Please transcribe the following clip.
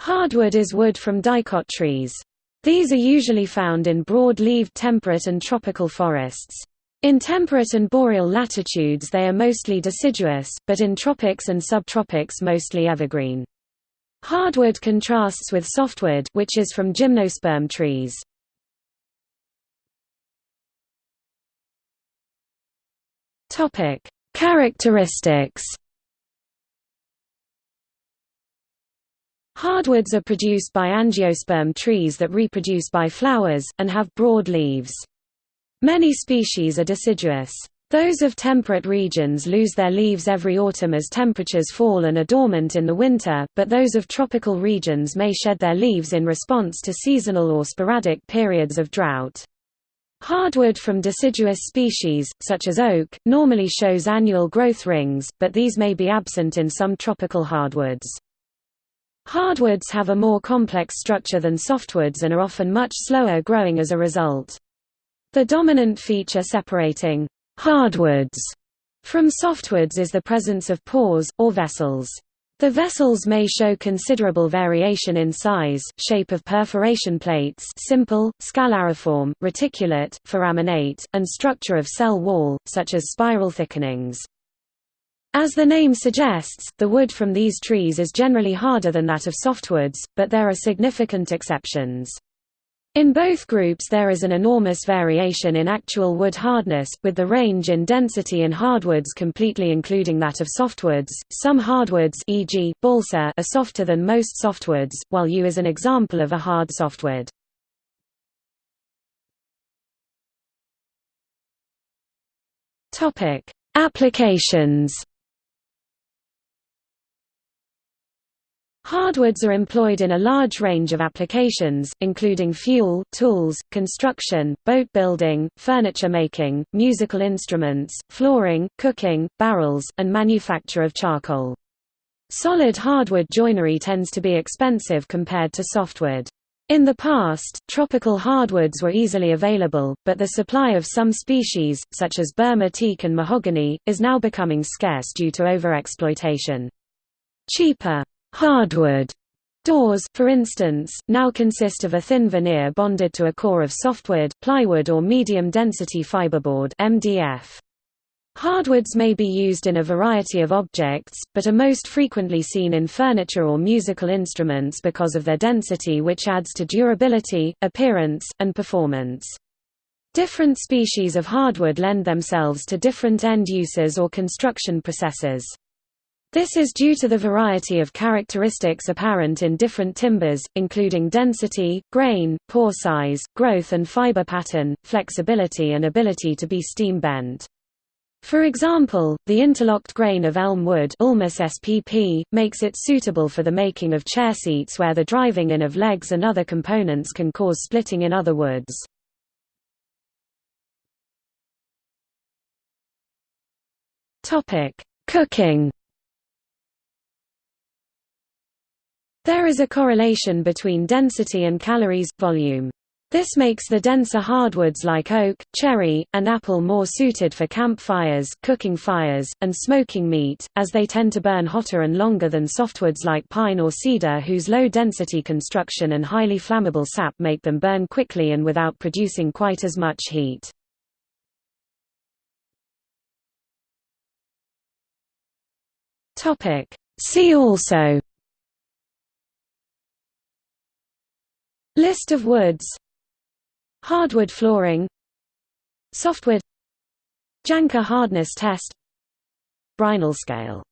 Hardwood is wood from dicot trees. These are usually found in broad-leaved temperate and tropical forests. In temperate and boreal latitudes they are mostly deciduous, but in tropics and subtropics mostly evergreen. Hardwood contrasts with softwood which is from gymnosperm trees. Characteristics. Hardwoods are produced by angiosperm trees that reproduce by flowers, and have broad leaves. Many species are deciduous. Those of temperate regions lose their leaves every autumn as temperatures fall and are dormant in the winter, but those of tropical regions may shed their leaves in response to seasonal or sporadic periods of drought. Hardwood from deciduous species, such as oak, normally shows annual growth rings, but these may be absent in some tropical hardwoods. Hardwoods have a more complex structure than softwoods and are often much slower growing as a result. The dominant feature separating hardwoods from softwoods is the presence of pores, or vessels. The vessels may show considerable variation in size, shape of perforation plates simple, scalariform, reticulate, foraminate, and structure of cell wall, such as spiral thickenings. As the name suggests, the wood from these trees is generally harder than that of softwoods, but there are significant exceptions. In both groups there is an enormous variation in actual wood hardness, with the range in density in hardwoods completely including that of softwoods. Some hardwoods e.g., balsa are softer than most softwoods, while yew is an example of a hard softwood. Topic: Applications Hardwoods are employed in a large range of applications, including fuel, tools, construction, boat building, furniture making, musical instruments, flooring, cooking, barrels, and manufacture of charcoal. Solid hardwood joinery tends to be expensive compared to softwood. In the past, tropical hardwoods were easily available, but the supply of some species, such as Burma teak and mahogany, is now becoming scarce due to overexploitation. Cheaper Hardwood doors, for instance, now consist of a thin veneer bonded to a core of softwood, plywood or medium-density fiberboard (MDF). Hardwoods may be used in a variety of objects, but are most frequently seen in furniture or musical instruments because of their density which adds to durability, appearance, and performance. Different species of hardwood lend themselves to different end uses or construction processes. This is due to the variety of characteristics apparent in different timbers, including density, grain, pore size, growth and fiber pattern, flexibility and ability to be steam bent. For example, the interlocked grain of elm wood spp, makes it suitable for the making of chair seats where the driving in of legs and other components can cause splitting in other woods. Cooking There is a correlation between density and calories, volume. This makes the denser hardwoods like oak, cherry, and apple more suited for campfires, cooking fires, and smoking meat, as they tend to burn hotter and longer than softwoods like pine or cedar whose low-density construction and highly flammable sap make them burn quickly and without producing quite as much heat. See also List of woods Hardwood flooring. Softwood. Janka hardness test. Brinell scale